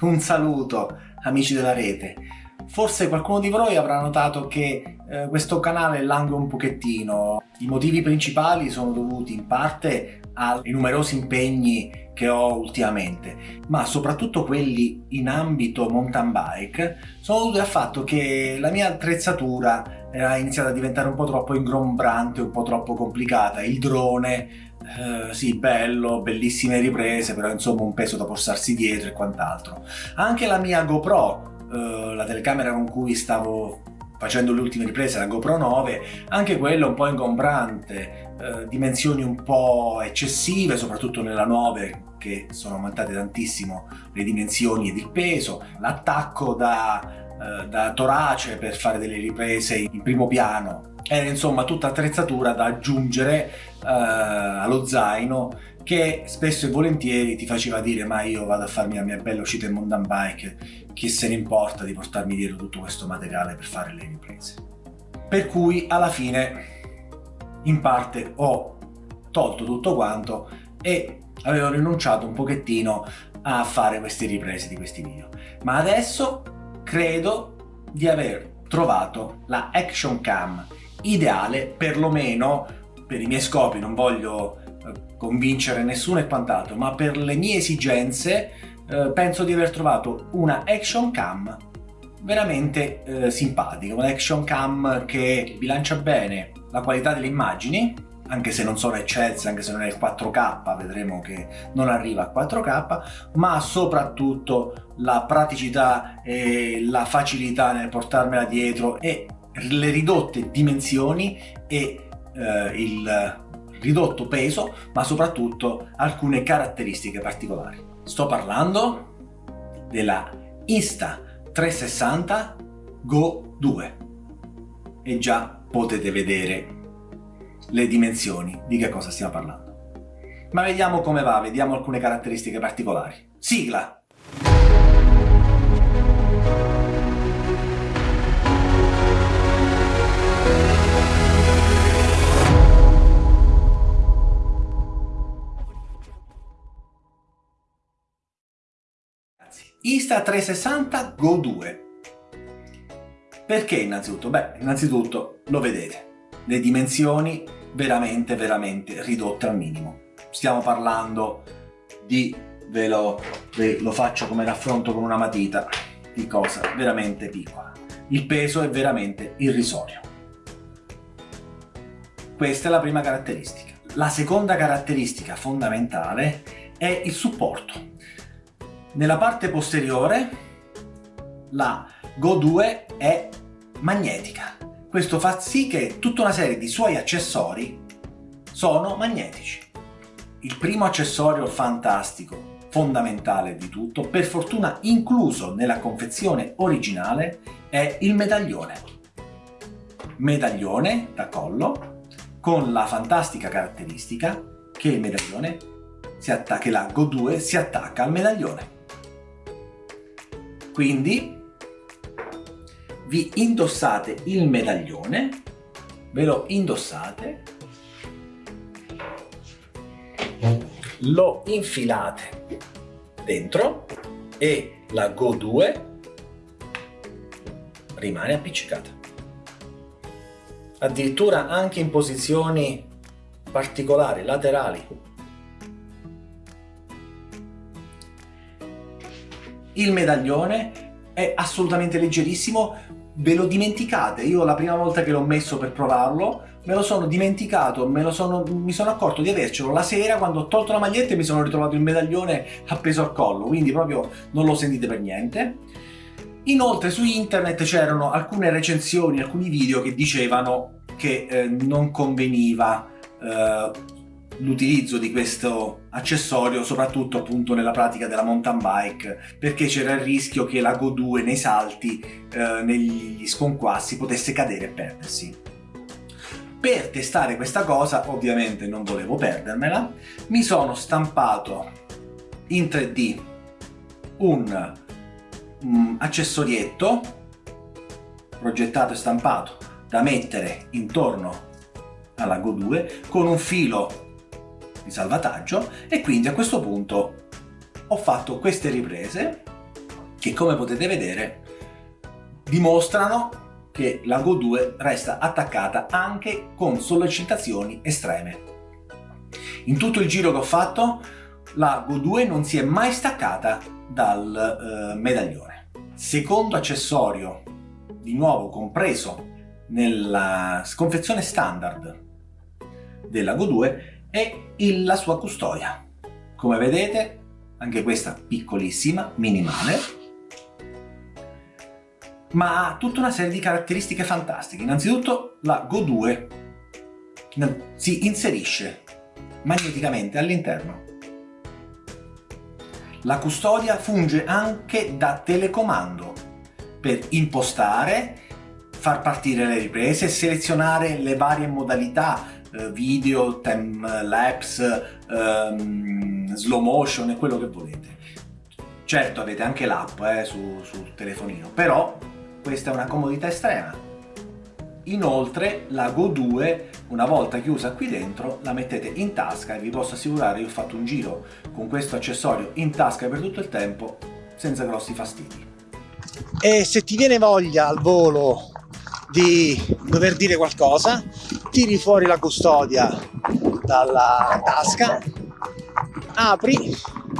un saluto amici della rete. Forse qualcuno di voi avrà notato che eh, questo canale langue un pochettino. I motivi principali sono dovuti in parte ai numerosi impegni che ho ultimamente, ma soprattutto quelli in ambito mountain bike sono dovuti al fatto che la mia attrezzatura ha iniziato a diventare un po' troppo ingombrante, un po' troppo complicata. Il drone, eh, sì, bello, bellissime riprese, però insomma un peso da portarsi dietro e quant'altro. Anche la mia GoPro, eh, la telecamera con cui stavo facendo le ultime riprese, la GoPro 9, anche quella un po' ingombrante, eh, dimensioni un po' eccessive, soprattutto nella 9, che sono aumentate tantissimo le dimensioni ed il peso, l'attacco da eh, da torace per fare delle riprese in primo piano. Era insomma tutta attrezzatura da aggiungere uh, allo zaino che spesso e volentieri ti faceva dire ma io vado a farmi la mia bella uscita in mountain bike chi se ne importa di portarmi dietro tutto questo materiale per fare le riprese? Per cui alla fine in parte ho tolto tutto quanto e avevo rinunciato un pochettino a fare queste riprese di questi video. Ma adesso credo di aver trovato la action cam ideale perlomeno per i miei scopi non voglio eh, convincere nessuno e quant'altro ma per le mie esigenze eh, penso di aver trovato una action cam veramente eh, simpatica un'action cam che bilancia bene la qualità delle immagini anche se non sono eccelse, anche se non è il 4K, vedremo che non arriva a 4K, ma soprattutto la praticità e la facilità nel portarmela dietro e le ridotte dimensioni e eh, il ridotto peso, ma soprattutto alcune caratteristiche particolari. Sto parlando della Insta360 Go 2 e già potete vedere le dimensioni di che cosa stiamo parlando. Ma vediamo come va, vediamo alcune caratteristiche particolari. Sigla! Insta360 Go 2 perché innanzitutto? Beh, innanzitutto lo vedete, le dimensioni veramente veramente ridotte al minimo. Stiamo parlando di, ve lo, ve lo faccio come raffronto con una matita, di cosa veramente piccola. Il peso è veramente irrisorio. Questa è la prima caratteristica. La seconda caratteristica fondamentale è il supporto. Nella parte posteriore la Go 2 è magnetica questo fa sì che tutta una serie di suoi accessori sono magnetici. Il primo accessorio fantastico, fondamentale di tutto, per fortuna incluso nella confezione originale, è il medaglione. Medaglione da collo con la fantastica caratteristica che il medaglione si attacca, che la Go 2 si attacca al medaglione. Quindi vi indossate il medaglione, ve lo indossate, lo infilate dentro e la Go 2 rimane appiccicata. Addirittura anche in posizioni particolari, laterali. Il medaglione è assolutamente leggerissimo, ve lo dimenticate, io la prima volta che l'ho messo per provarlo me lo sono dimenticato, me lo sono, mi sono accorto di avercelo la sera quando ho tolto la maglietta e mi sono ritrovato il medaglione appeso al collo, quindi proprio non lo sentite per niente. Inoltre su internet c'erano alcune recensioni, alcuni video che dicevano che eh, non conveniva eh, l'utilizzo di questo accessorio soprattutto appunto nella pratica della mountain bike perché c'era il rischio che la Go 2 nei salti, eh, negli sconquassi potesse cadere e perdersi. Per testare questa cosa, ovviamente non volevo perdermela, mi sono stampato in 3D un um, accessorietto progettato e stampato da mettere intorno alla Go 2 con un filo di salvataggio e quindi a questo punto ho fatto queste riprese che come potete vedere dimostrano che la Go 2 resta attaccata anche con sollecitazioni estreme. In tutto il giro che ho fatto la Go 2 non si è mai staccata dal eh, medaglione. Secondo accessorio, di nuovo compreso nella confezione standard della Go 2, è il, la sua custodia. Come vedete, anche questa piccolissima, minimale, ma ha tutta una serie di caratteristiche fantastiche. Innanzitutto la Go 2 si inserisce magneticamente all'interno la custodia funge anche da telecomando per impostare, far partire le riprese, selezionare le varie modalità eh, video, time lapse, ehm, slow motion e quello che volete. Certo avete anche l'app eh, su, sul telefonino, però questa è una comodità estrema Inoltre la Go 2 una volta chiusa qui dentro la mettete in tasca e vi posso assicurare che ho fatto un giro con questo accessorio in tasca per tutto il tempo senza grossi fastidi. E se ti viene voglia al volo di dover dire qualcosa, tiri fuori la custodia dalla tasca, apri,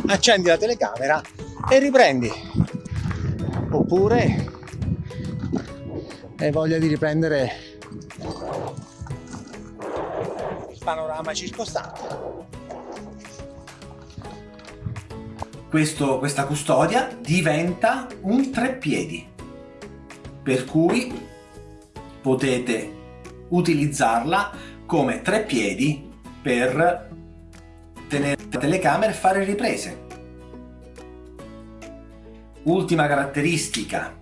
accendi la telecamera e riprendi. Oppure hai voglia di riprendere il panorama circostante. Questo, questa custodia diventa un treppiedi, per cui potete utilizzarla come treppiedi per tenere la telecamera e fare riprese. Ultima caratteristica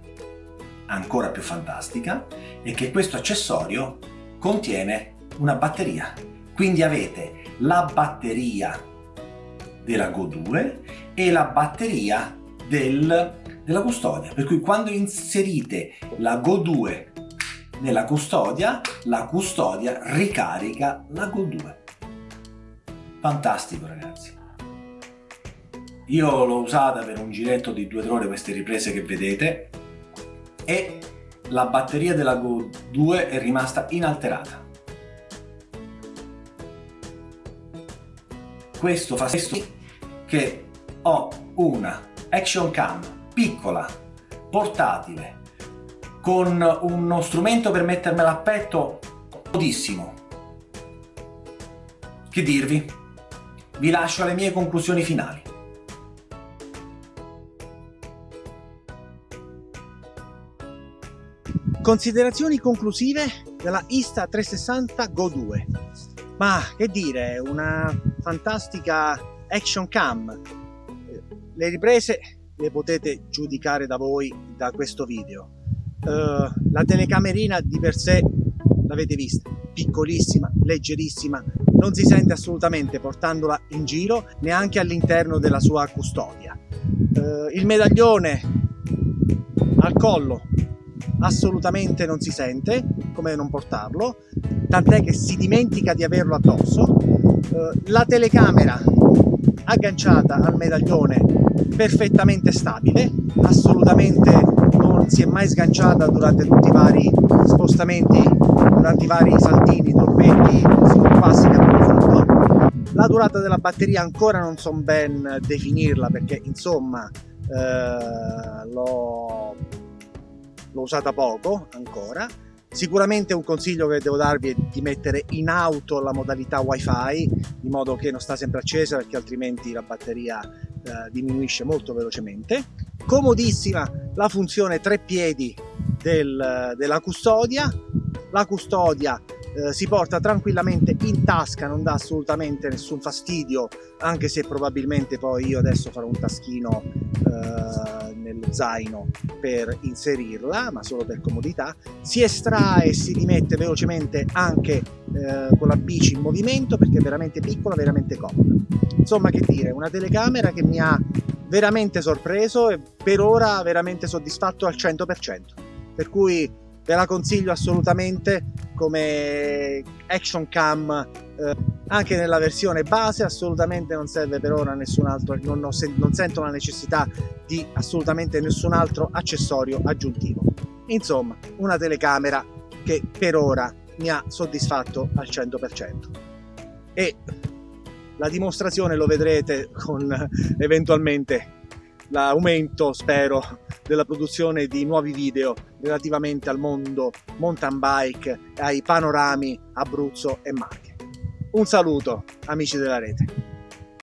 ancora più fantastica è che questo accessorio contiene una batteria. Quindi avete la batteria della Go 2 e la batteria del, della custodia. Per cui quando inserite la Go 2 nella custodia, la custodia ricarica la Go 2. Fantastico ragazzi. Io l'ho usata per un giretto di due ore queste riprese che vedete e la batteria della Go 2 è rimasta inalterata. Questo fa sì che ho una action cam piccola, portatile, con uno strumento per mettermela a petto comodissimo. Che dirvi? Vi lascio alle mie conclusioni finali. Considerazioni conclusive della Insta360 Go 2. Ma che dire, una fantastica action cam. Le riprese le potete giudicare da voi da questo video. Uh, la telecamerina di per sé l'avete vista, piccolissima, leggerissima, non si sente assolutamente portandola in giro neanche all'interno della sua custodia. Uh, il medaglione al collo assolutamente non si sente, come non portarlo, tant'è che si dimentica di averlo addosso. Eh, la telecamera agganciata al medaglione perfettamente stabile, assolutamente si è mai sganciata durante tutti i vari spostamenti, durante i vari saltini, torpetti, passi che abbiamo fatto. La durata della batteria ancora non so ben definirla perché insomma eh, l'ho usata poco ancora. Sicuramente un consiglio che devo darvi è di mettere in auto la modalità wifi di modo che non sta sempre accesa perché altrimenti la batteria eh, diminuisce molto velocemente. Comodissima la funzione tre piedi del, della custodia, la custodia eh, si porta tranquillamente in tasca, non dà assolutamente nessun fastidio, anche se probabilmente poi io adesso farò un taschino eh, nello zaino per inserirla, ma solo per comodità. Si estrae e si rimette velocemente anche eh, con la bici in movimento perché è veramente piccola, veramente comoda. Insomma, che dire, una telecamera che mi ha veramente sorpreso e per ora veramente soddisfatto al 100%. Per cui ve la consiglio assolutamente come action cam eh, anche nella versione base assolutamente non serve per ora nessun altro non, ho, non sento la necessità di assolutamente nessun altro accessorio aggiuntivo insomma una telecamera che per ora mi ha soddisfatto al 100% e la dimostrazione lo vedrete con eventualmente l'aumento, spero, della produzione di nuovi video relativamente al mondo mountain bike, ai panorami Abruzzo e Marche. Un saluto amici della rete.